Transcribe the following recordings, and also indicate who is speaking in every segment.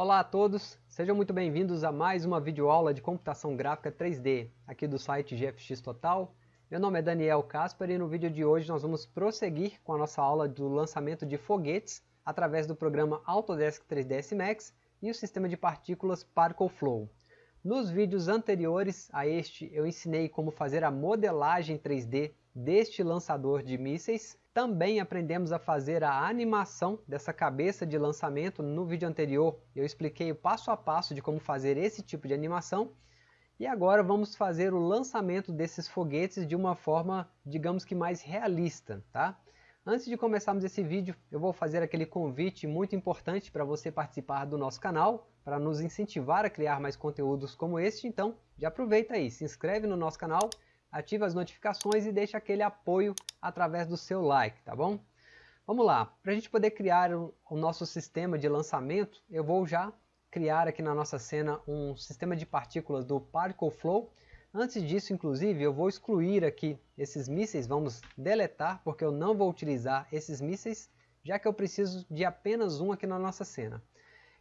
Speaker 1: Olá a todos, sejam muito bem-vindos a mais uma videoaula de computação gráfica 3D, aqui do site GFX Total. Meu nome é Daniel Casper e no vídeo de hoje nós vamos prosseguir com a nossa aula do lançamento de foguetes através do programa Autodesk 3ds Max e o sistema de partículas Particle Flow. Nos vídeos anteriores a este eu ensinei como fazer a modelagem 3D deste lançador de mísseis. Também aprendemos a fazer a animação dessa cabeça de lançamento. No vídeo anterior eu expliquei o passo a passo de como fazer esse tipo de animação. E agora vamos fazer o lançamento desses foguetes de uma forma, digamos que mais realista. Tá? Antes de começarmos esse vídeo, eu vou fazer aquele convite muito importante para você participar do nosso canal, para nos incentivar a criar mais conteúdos como este, então já aproveita aí, se inscreve no nosso canal, ativa as notificações e deixa aquele apoio através do seu like, tá bom? Vamos lá, para a gente poder criar o, o nosso sistema de lançamento, eu vou já criar aqui na nossa cena um sistema de partículas do Particle Flow, Antes disso, inclusive, eu vou excluir aqui esses mísseis, vamos deletar, porque eu não vou utilizar esses mísseis, já que eu preciso de apenas um aqui na nossa cena.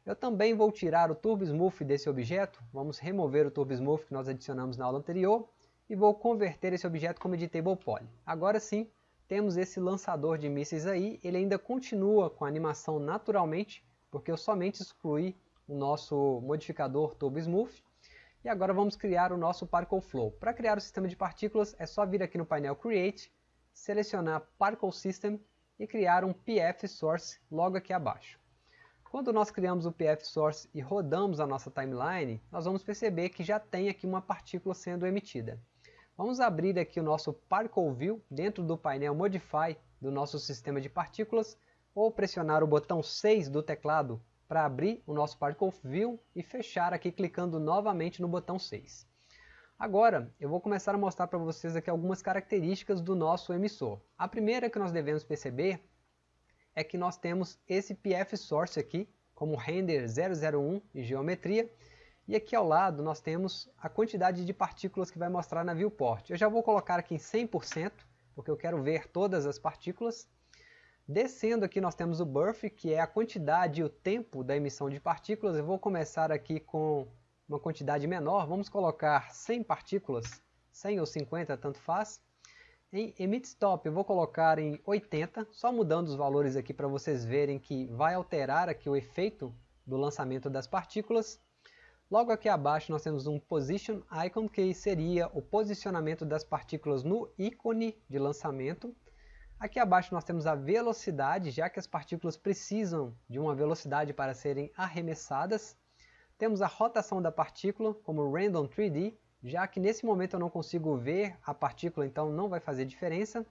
Speaker 1: Eu também vou tirar o Turbo Smooth desse objeto, vamos remover o Turbo Smooth que nós adicionamos na aula anterior, e vou converter esse objeto como Editable Poly. Agora sim, temos esse lançador de mísseis aí, ele ainda continua com a animação naturalmente, porque eu somente excluí o nosso modificador Turbo Smooth, e agora vamos criar o nosso Particle Flow. Para criar o sistema de partículas é só vir aqui no painel Create, selecionar Particle System e criar um PF Source logo aqui abaixo. Quando nós criamos o PF Source e rodamos a nossa timeline, nós vamos perceber que já tem aqui uma partícula sendo emitida. Vamos abrir aqui o nosso Particle View dentro do painel Modify do nosso sistema de partículas ou pressionar o botão 6 do teclado para abrir o nosso Particle View e fechar aqui clicando novamente no botão 6. Agora, eu vou começar a mostrar para vocês aqui algumas características do nosso emissor. A primeira que nós devemos perceber é que nós temos esse PF Source aqui, como render 001 e geometria, e aqui ao lado nós temos a quantidade de partículas que vai mostrar na viewport. Eu já vou colocar aqui em 100%, porque eu quero ver todas as partículas. Descendo aqui nós temos o birth, que é a quantidade e o tempo da emissão de partículas. Eu vou começar aqui com uma quantidade menor, vamos colocar 100 partículas, 100 ou 50, tanto faz. Em emit stop eu vou colocar em 80, só mudando os valores aqui para vocês verem que vai alterar aqui o efeito do lançamento das partículas. Logo aqui abaixo nós temos um position icon, que seria o posicionamento das partículas no ícone de lançamento. Aqui abaixo nós temos a velocidade, já que as partículas precisam de uma velocidade para serem arremessadas. Temos a rotação da partícula, como Random 3D, já que nesse momento eu não consigo ver a partícula, então não vai fazer diferença.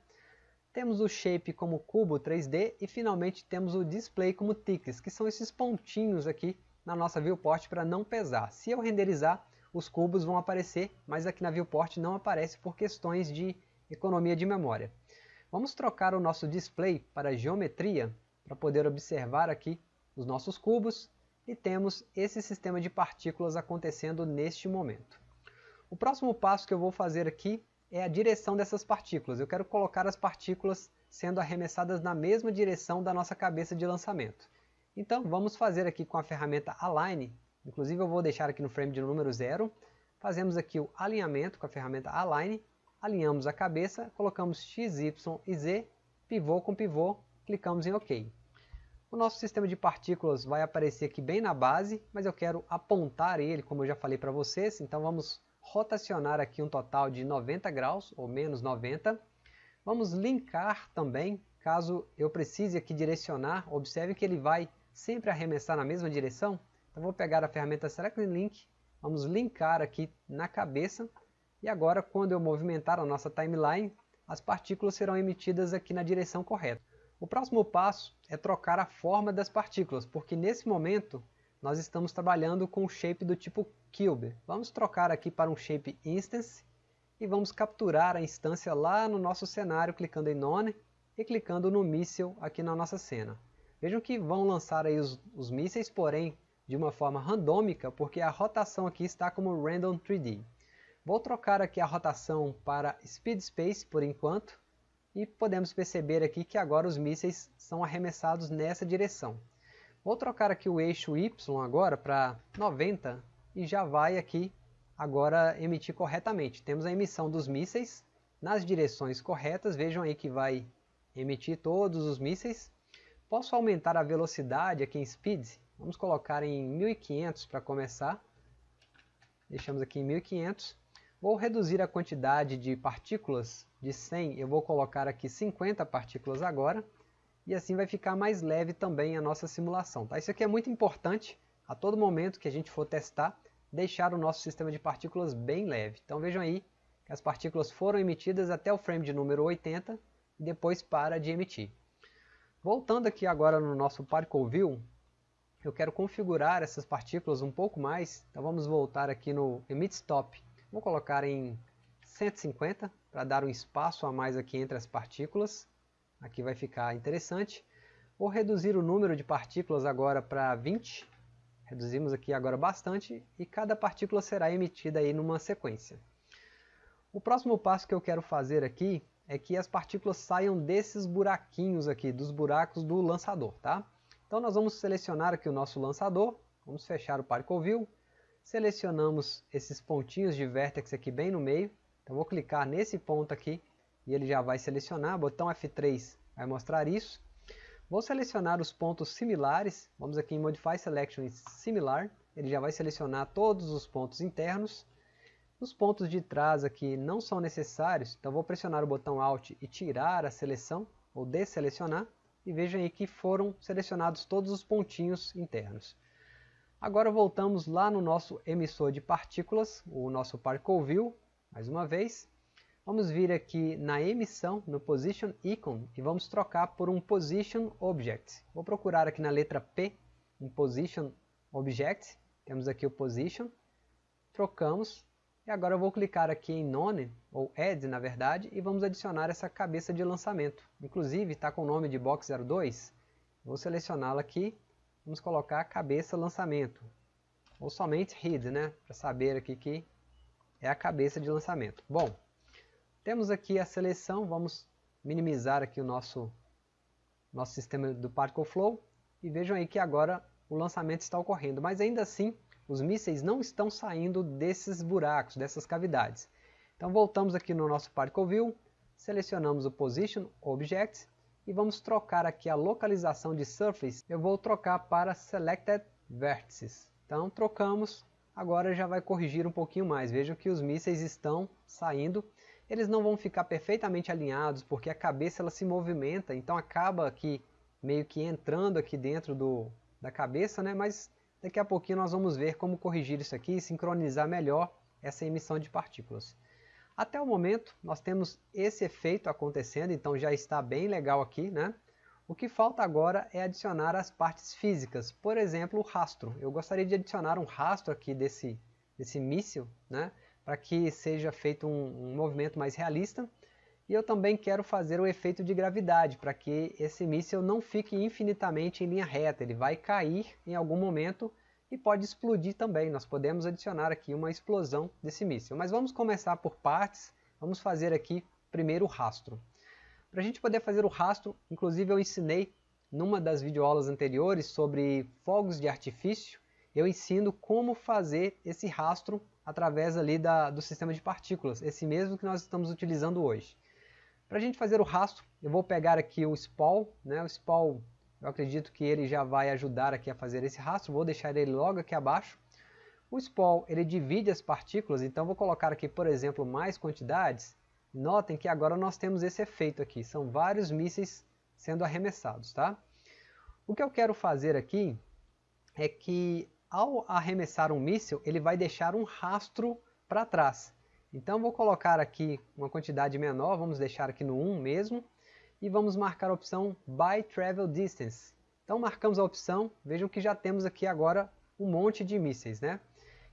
Speaker 1: Temos o Shape como cubo 3D e finalmente temos o Display como Ticks, que são esses pontinhos aqui na nossa viewport para não pesar. Se eu renderizar, os cubos vão aparecer, mas aqui na viewport não aparece por questões de economia de memória. Vamos trocar o nosso display para geometria para poder observar aqui os nossos cubos e temos esse sistema de partículas acontecendo neste momento. O próximo passo que eu vou fazer aqui é a direção dessas partículas. Eu quero colocar as partículas sendo arremessadas na mesma direção da nossa cabeça de lançamento. Então vamos fazer aqui com a ferramenta Align, inclusive eu vou deixar aqui no frame de número 0, fazemos aqui o alinhamento com a ferramenta Align. Alinhamos a cabeça, colocamos X, Y e Z, pivô com pivô, clicamos em OK. O nosso sistema de partículas vai aparecer aqui bem na base, mas eu quero apontar ele, como eu já falei para vocês, então vamos rotacionar aqui um total de 90 graus, ou menos 90. Vamos linkar também, caso eu precise aqui direcionar, observe que ele vai sempre arremessar na mesma direção. Então vou pegar a ferramenta Select Link, vamos linkar aqui na cabeça, e agora, quando eu movimentar a nossa timeline, as partículas serão emitidas aqui na direção correta. O próximo passo é trocar a forma das partículas, porque nesse momento nós estamos trabalhando com o shape do tipo Cube. Vamos trocar aqui para um shape Instance e vamos capturar a instância lá no nosso cenário clicando em None e clicando no míssil aqui na nossa cena. Vejam que vão lançar aí os, os mísseis, porém de uma forma randômica, porque a rotação aqui está como Random 3D. Vou trocar aqui a rotação para Speed Space por enquanto e podemos perceber aqui que agora os mísseis são arremessados nessa direção. Vou trocar aqui o eixo Y agora para 90 e já vai aqui agora emitir corretamente. Temos a emissão dos mísseis nas direções corretas, vejam aí que vai emitir todos os mísseis. Posso aumentar a velocidade aqui em Speed, vamos colocar em 1500 para começar. Deixamos aqui em 1500. Vou reduzir a quantidade de partículas de 100, eu vou colocar aqui 50 partículas agora e assim vai ficar mais leve também a nossa simulação. Tá? Isso aqui é muito importante, a todo momento que a gente for testar, deixar o nosso sistema de partículas bem leve. Então vejam aí que as partículas foram emitidas até o frame de número 80 e depois para de emitir. Voltando aqui agora no nosso Particle View, eu quero configurar essas partículas um pouco mais, então vamos voltar aqui no Emit Stop. Vou colocar em 150 para dar um espaço a mais aqui entre as partículas. Aqui vai ficar interessante. Vou reduzir o número de partículas agora para 20. Reduzimos aqui agora bastante e cada partícula será emitida aí numa sequência. O próximo passo que eu quero fazer aqui é que as partículas saiam desses buraquinhos aqui, dos buracos do lançador, tá? Então nós vamos selecionar aqui o nosso lançador, vamos fechar o View, selecionamos esses pontinhos de vértex aqui bem no meio, então vou clicar nesse ponto aqui e ele já vai selecionar, botão F3 vai mostrar isso. Vou selecionar os pontos similares, vamos aqui em Modify Selection Similar, ele já vai selecionar todos os pontos internos. Os pontos de trás aqui não são necessários, então vou pressionar o botão Alt e tirar a seleção, ou desselecionar, e vejam aí que foram selecionados todos os pontinhos internos. Agora voltamos lá no nosso emissor de partículas, o nosso Particle View, mais uma vez. Vamos vir aqui na emissão, no Position Icon, e vamos trocar por um Position Object. Vou procurar aqui na letra P, um Position Object, temos aqui o Position, trocamos, e agora eu vou clicar aqui em None, ou Add na verdade, e vamos adicionar essa cabeça de lançamento. Inclusive está com o nome de Box 02, vou selecioná-la aqui, vamos colocar cabeça lançamento, ou somente Head, né, para saber aqui que é a cabeça de lançamento. Bom, temos aqui a seleção, vamos minimizar aqui o nosso, nosso sistema do Particle Flow. E vejam aí que agora o lançamento está ocorrendo, mas ainda assim os mísseis não estão saindo desses buracos, dessas cavidades. Então voltamos aqui no nosso Particle View, selecionamos o Position Object e vamos trocar aqui a localização de Surface, eu vou trocar para Selected Vertices. Então trocamos, agora já vai corrigir um pouquinho mais, vejam que os mísseis estão saindo eles não vão ficar perfeitamente alinhados porque a cabeça ela se movimenta, então acaba aqui meio que entrando aqui dentro do, da cabeça, né? mas daqui a pouquinho nós vamos ver como corrigir isso aqui e sincronizar melhor essa emissão de partículas. Até o momento nós temos esse efeito acontecendo, então já está bem legal aqui. Né? O que falta agora é adicionar as partes físicas, por exemplo o rastro. Eu gostaria de adicionar um rastro aqui desse, desse míssil, né? para que seja feito um, um movimento mais realista. E eu também quero fazer o efeito de gravidade, para que esse míssil não fique infinitamente em linha reta, ele vai cair em algum momento e pode explodir também. Nós podemos adicionar aqui uma explosão desse míssil. Mas vamos começar por partes, vamos fazer aqui primeiro o rastro. Para a gente poder fazer o rastro, inclusive eu ensinei numa das videoaulas anteriores sobre fogos de artifício, eu ensino como fazer esse rastro através ali da, do sistema de partículas, esse mesmo que nós estamos utilizando hoje. Para a gente fazer o rastro, eu vou pegar aqui o SPAL, né? o SPAL eu acredito que ele já vai ajudar aqui a fazer esse rastro, vou deixar ele logo aqui abaixo. O SPAL ele divide as partículas, então vou colocar aqui, por exemplo, mais quantidades. Notem que agora nós temos esse efeito aqui, são vários mísseis sendo arremessados. Tá? O que eu quero fazer aqui é que ao arremessar um míssil, ele vai deixar um rastro para trás. Então vou colocar aqui uma quantidade menor, vamos deixar aqui no 1 mesmo, e vamos marcar a opção By Travel Distance. Então marcamos a opção, vejam que já temos aqui agora um monte de mísseis. Né?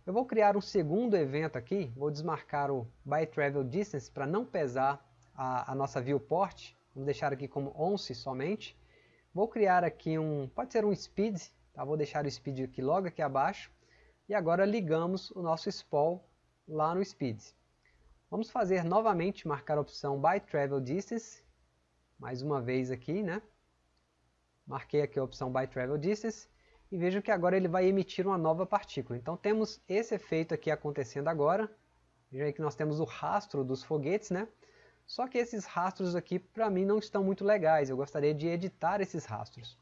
Speaker 1: Eu vou criar um segundo evento aqui, vou desmarcar o By Travel Distance para não pesar a, a nossa viewport, vamos deixar aqui como once somente. Vou criar aqui um, pode ser um speed, Tá? Vou deixar o speed aqui logo aqui abaixo. E agora ligamos o nosso SPOL lá no speed. Vamos fazer novamente, marcar a opção By Travel Distance. Mais uma vez aqui, né? Marquei aqui a opção By Travel Distance. e vejo que agora ele vai emitir uma nova partícula. Então temos esse efeito aqui acontecendo agora. Veja aí que nós temos o rastro dos foguetes, né? Só que esses rastros aqui para mim não estão muito legais, eu gostaria de editar esses rastros.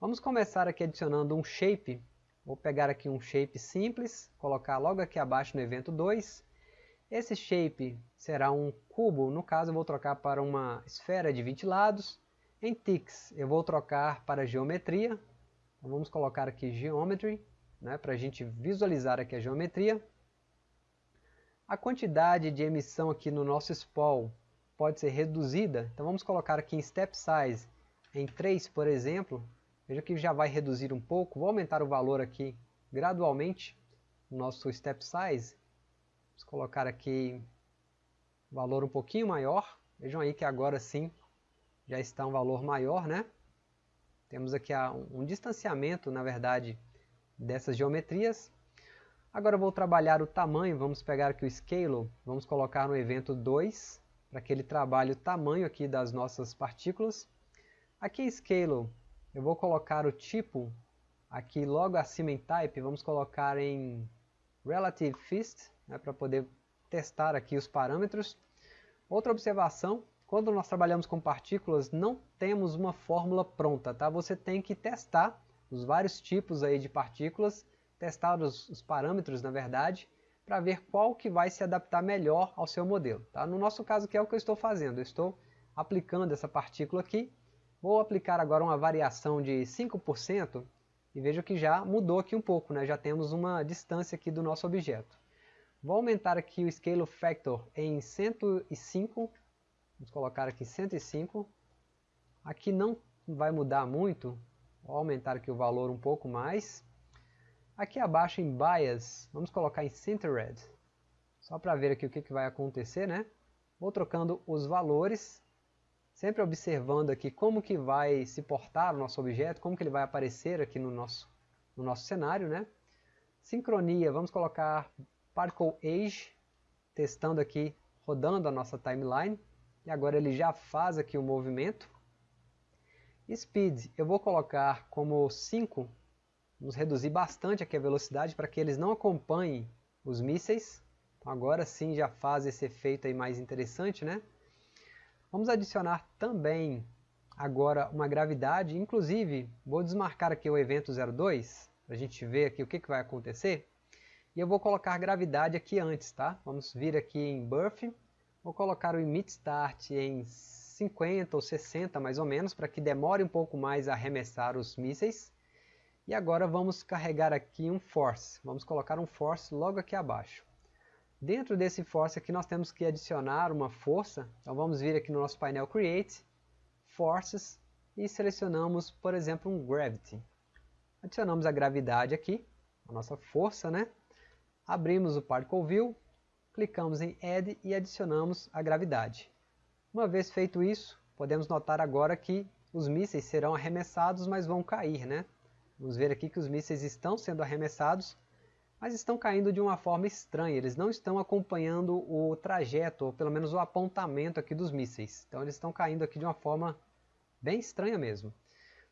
Speaker 1: Vamos começar aqui adicionando um shape, vou pegar aqui um shape simples, colocar logo aqui abaixo no evento 2. Esse shape será um cubo, no caso eu vou trocar para uma esfera de 20 lados. Em Tix eu vou trocar para geometria, então vamos colocar aqui Geometry, né, para a gente visualizar aqui a geometria. A quantidade de emissão aqui no nosso spool pode ser reduzida. Então vamos colocar aqui em Step Size em 3, por exemplo. Veja que já vai reduzir um pouco. Vou aumentar o valor aqui gradualmente no nosso Step Size. Vamos colocar aqui um valor um pouquinho maior. Vejam aí que agora sim já está um valor maior, né? Temos aqui um distanciamento, na verdade, dessas geometrias. Agora vou trabalhar o tamanho, vamos pegar aqui o Scale, vamos colocar no evento 2, para que ele trabalhe o tamanho aqui das nossas partículas. Aqui em Scale, eu vou colocar o tipo, aqui logo acima em Type, vamos colocar em Relative Fist, né, para poder testar aqui os parâmetros. Outra observação, quando nós trabalhamos com partículas, não temos uma fórmula pronta, tá? Você tem que testar os vários tipos aí de partículas, testar os, os parâmetros, na verdade, para ver qual que vai se adaptar melhor ao seu modelo. Tá? No nosso caso que é o que eu estou fazendo, eu estou aplicando essa partícula aqui, vou aplicar agora uma variação de 5% e vejo que já mudou aqui um pouco, né? já temos uma distância aqui do nosso objeto. Vou aumentar aqui o Scale Factor em 105, vamos colocar aqui 105, aqui não vai mudar muito, vou aumentar aqui o valor um pouco mais, Aqui abaixo em Bias, vamos colocar em Centered, só para ver aqui o que, que vai acontecer, né? Vou trocando os valores, sempre observando aqui como que vai se portar o nosso objeto, como que ele vai aparecer aqui no nosso, no nosso cenário, né? Sincronia, vamos colocar Particle Age, testando aqui, rodando a nossa timeline, e agora ele já faz aqui o movimento. Speed, eu vou colocar como 5, Vamos reduzir bastante aqui a velocidade para que eles não acompanhem os mísseis. Então agora sim já faz esse efeito aí mais interessante, né? Vamos adicionar também agora uma gravidade, inclusive vou desmarcar aqui o evento 02, para a gente ver aqui o que, que vai acontecer. E eu vou colocar gravidade aqui antes, tá? Vamos vir aqui em Buff, vou colocar o Emit Start em 50 ou 60 mais ou menos, para que demore um pouco mais a arremessar os mísseis. E agora vamos carregar aqui um force. Vamos colocar um force logo aqui abaixo. Dentro desse force aqui nós temos que adicionar uma força. Então vamos vir aqui no nosso painel Create, Forces, e selecionamos, por exemplo, um Gravity. Adicionamos a gravidade aqui, a nossa força, né? Abrimos o View, clicamos em Add e adicionamos a gravidade. Uma vez feito isso, podemos notar agora que os mísseis serão arremessados, mas vão cair, né? Vamos ver aqui que os mísseis estão sendo arremessados, mas estão caindo de uma forma estranha. Eles não estão acompanhando o trajeto, ou pelo menos o apontamento aqui dos mísseis. Então eles estão caindo aqui de uma forma bem estranha mesmo.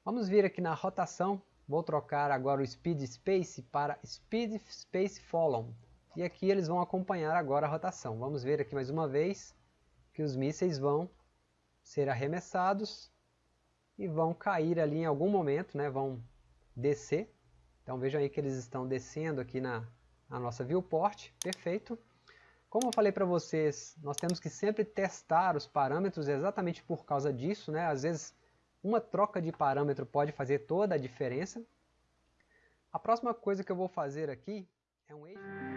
Speaker 1: Vamos vir aqui na rotação. Vou trocar agora o Speed Space para Speed Space Follow. E aqui eles vão acompanhar agora a rotação. Vamos ver aqui mais uma vez que os mísseis vão ser arremessados e vão cair ali em algum momento, né? vão descer. Então vejam aí que eles estão descendo aqui na, na nossa viewport, perfeito. Como eu falei para vocês, nós temos que sempre testar os parâmetros exatamente por causa disso, né? Às vezes uma troca de parâmetro pode fazer toda a diferença. A próxima coisa que eu vou fazer aqui é um eixo...